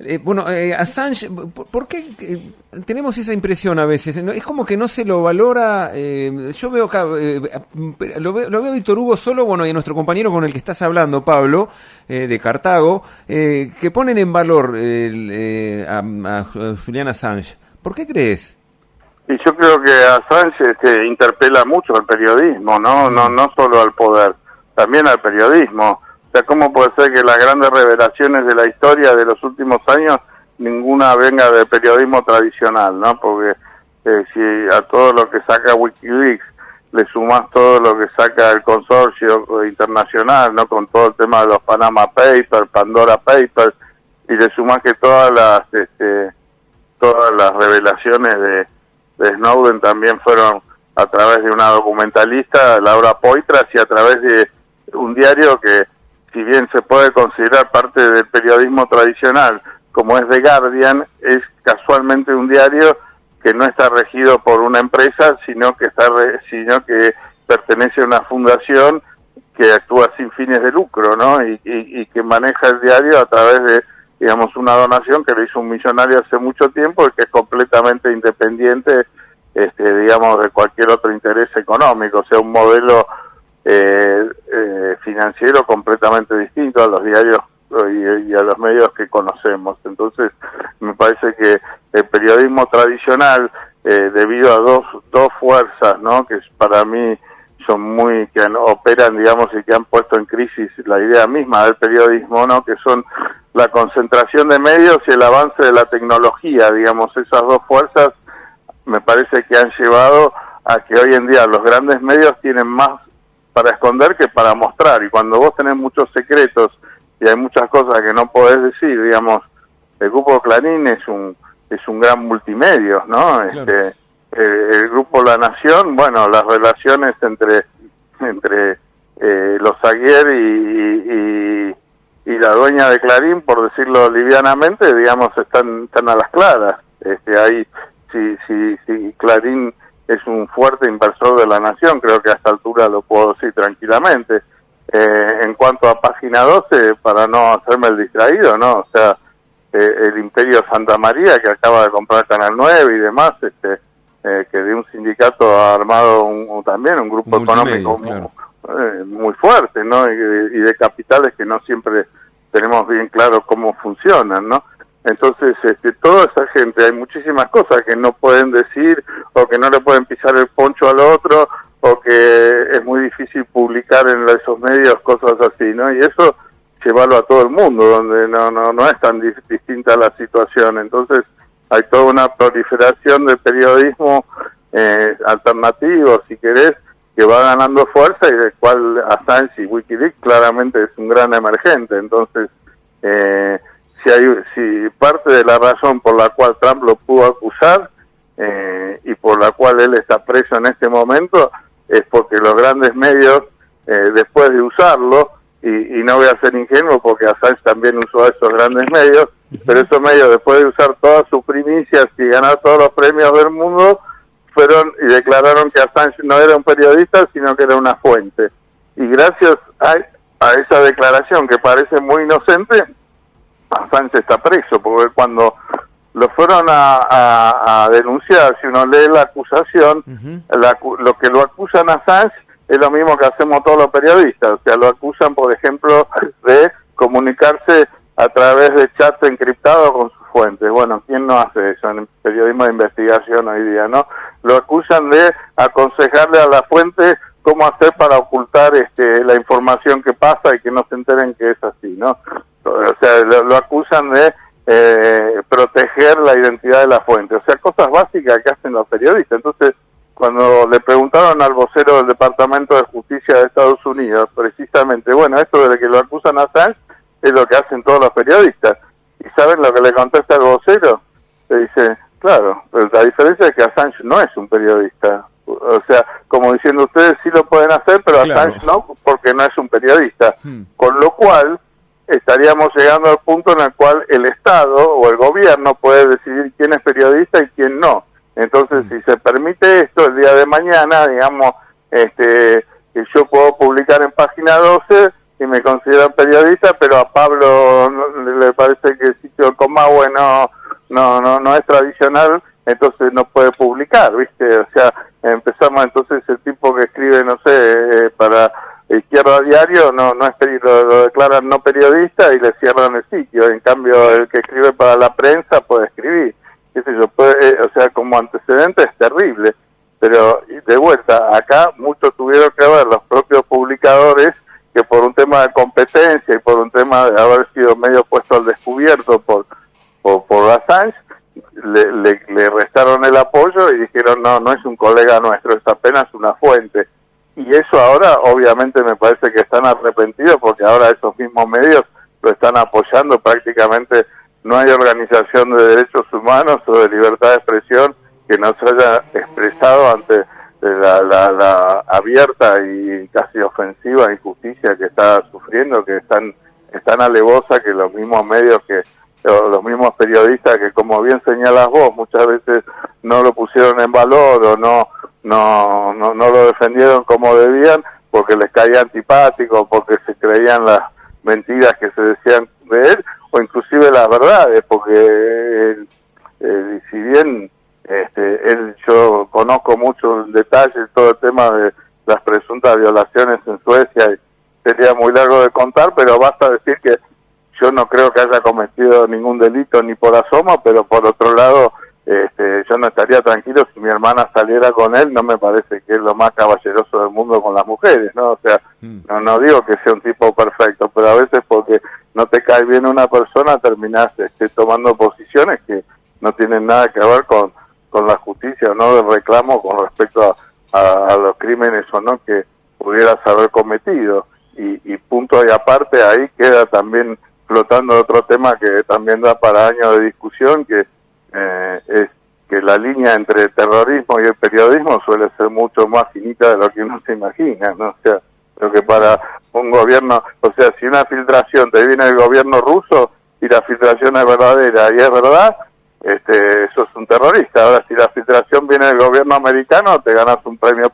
Eh, bueno, eh, Assange, ¿por qué eh, tenemos esa impresión a veces? Es como que no se lo valora. yo veo acá, lo, veo, lo veo Víctor Hugo solo, bueno, y a nuestro compañero con el que estás hablando, Pablo, de Cartago, que ponen en valor a, a, Julian Assange. ¿Por qué crees? Y yo creo que Assange este, interpela mucho al periodismo, ¿no? No, no solo al poder, también al periodismo o sea, ¿cómo puede ser que las grandes revelaciones de la historia de los últimos años ninguna venga del periodismo tradicional, ¿no? Porque eh, si a todo lo que saca Wikileaks le sumas todo lo que saca el consorcio internacional, ¿no? Con todo el tema de los Panama Papers, Pandora Papers, y le sumas que todas las, este, todas las revelaciones de Snowden también fueron a través de una documentalista, Laura Poitras, y a través de un diario que si bien se puede considerar parte del periodismo tradicional, como es The Guardian, es casualmente un diario que no está regido por una empresa, sino que está sino que pertenece a una fundación que actúa sin fines de lucro, ¿no? Y, y, que maneja el diario a través de, digamos, una donación que le hizo un millonario hace mucho tiempo y que es completamente independiente, este, digamos, de cualquier otro interés económico, o sea, un modelo eh, eh, financiero completamente distinto a los diarios y, a los medios que conocemos. Entonces, me parece que el periodismo tradicional, eh, debido a dos, dos fuerzas, ¿no? que para mí son muy, que operan, digamos, y que han puesto en crisis la idea misma del periodismo, ¿no? que son la concentración de medios y el avance de la tecnología, digamos, esas dos fuerzas me parece que han llevado a que hoy en día los grandes medios tienen más para esconder que para mostrar. Y cuando vos tenés muchos secretos y hay muchas cosas que no podés decir, digamos, el grupo Clarín es un es un gran multimedio, ¿no? Este, eh, el grupo La Nación, bueno, las relaciones entre entre eh, los Aguier y, y, la dueña de Clarín, por decirlo livianamente, digamos, están están a las claras. Este, ahí si si si Clarín es un fuerte inversor de la nación, creo que a esta altura lo puedo decir tranquilamente. Eh, en cuanto a página 12, para no hacerme el distraído, ¿no? O sea, eh, el Imperio Santa María, que acaba de comprar Canal 9 y demás, este, eh, que de un sindicato ha armado un, también un grupo económico muy, fuerte, ¿no? Y, y de capitales que no siempre tenemos bien claro cómo funcionan, ¿no? Entonces, este, toda esa gente, hay muchísimas cosas que no pueden decir o que no le pueden pisar el poncho al otro o que es muy difícil publicar en esos medios cosas así, ¿no? Y eso llevarlo a todo el mundo, donde no, no, no es tan distinta la situación. Entonces, hay toda una proliferación de periodismo eh, alternativo, si querés, que va ganando fuerza y del cual Assange y Wikileaks claramente es un gran emergente. Entonces, eh, parte de la razón por la cual Trump lo pudo acusar eh, y por la cual él está preso en este momento es porque los grandes medios, eh, después de usarlo, y, y, no voy a ser ingenuo porque Assange también usó a esos grandes medios, pero esos medios después de usar todas sus primicias y ganar todos los premios del mundo, fueron y declararon que Assange no era un periodista, sino que era una fuente. Y gracias a, a esa declaración que parece muy inocente, Assange está preso, porque cuando lo fueron a, denunciar, si uno lee la acusación, lo que lo acusan a Assange es lo mismo que hacemos todos los periodistas, o sea, lo acusan, por ejemplo, de comunicarse a través de chat encriptado con sus fuentes. Bueno, ¿quién no hace eso en el periodismo de investigación hoy día, no? Lo acusan de aconsejarle a la fuente cómo hacer para ocultar este, la información que pasa y que no se enteren que es así, ¿no? O sea, lo, acusan de eh, proteger la identidad de la fuente, o sea, cosas básicas que hacen los periodistas. Entonces, cuando le preguntaron al vocero del Departamento de Justicia de Estados Unidos, precisamente, bueno, esto de que lo acusan a Assange es lo que hacen todos los periodistas. ¿Y saben lo que le contesta el vocero? Le dice, claro, pero la diferencia es que Assange no es un periodista. O sea, como diciendo ustedes sí lo pueden hacer, pero Assange no, porque no es un periodista. Hmm. Estaríamos llegando al punto en el cual el Estado o el gobierno puede decidir quién es periodista y quién no. Entonces, mm. si se permite esto, el día de mañana, digamos, este, yo puedo publicar en página 12 y me consideran periodista, pero a Pablo le parece que sí negocio con Maui no, no, no, no es tradicional, entonces no puede publicar, ¿viste? O sea, empezamos entonces el tipo que escribe, no sé, eh, para Izquierda Diario, no, no es lo, lo declaran no periodista y le cierran el sitio. En cambio, el que escribe para la prensa puede escribir. ¿Qué sé yo? Puede, eh, o sea, como antecedente es terrible. Pero de vuelta, acá muchos tuvieron que ver los propios publicadores que por un tema de competencia y por un tema de haber sido medio puesto al descubierto por, por, por Assange, le, le, le, restaron el apoyo y dijeron, no, no es un colega nuestro, es apenas una fuente. Y eso ahora obviamente me parece que están arrepentidos porque ahora esos mismos medios lo están apoyando prácticamente. No hay organización de derechos humanos o de libertad de expresión que no se haya expresado ante la, la, la abierta y casi ofensiva injusticia que está sufriendo, que están tan alevosa que los mismos medios que los mismos periodistas que como bien señalas vos muchas veces no lo pusieron en valor o no no no, no lo defendieron como debían porque les caía antipático porque se creían las mentiras que se decían de él o inclusive las verdades porque él, él, si bien este, él yo conozco mucho en detalle todo el tema de las presuntas violaciones en Suecia y sería muy largo de contar pero basta decir que yo no creo que haya cometido ningún delito ni por asomo, pero por otro lado, este, yo no estaría tranquilo si mi hermana saliera con él, no me parece que es lo más caballeroso del mundo con las mujeres, ¿no? O sea, mm. no, no digo que sea un tipo perfecto, pero a veces porque no te cae bien una persona terminás este, tomando posiciones que no tienen nada que ver con, con la justicia o no del reclamo con respecto a, a, a los crímenes o no que pudieras haber cometido. Y, y punto y aparte ahí queda también flotando otro tema que también da para años de discusión, que eh, es que la línea entre terrorismo y el periodismo suele ser mucho más finita de lo que uno se imagina, ¿no? O sea, lo que para un gobierno, o sea, si una filtración te viene del gobierno ruso y la filtración es verdadera y es verdad, este, eso es un terrorista. Ahora, si la filtración viene del gobierno americano, te ganas un premio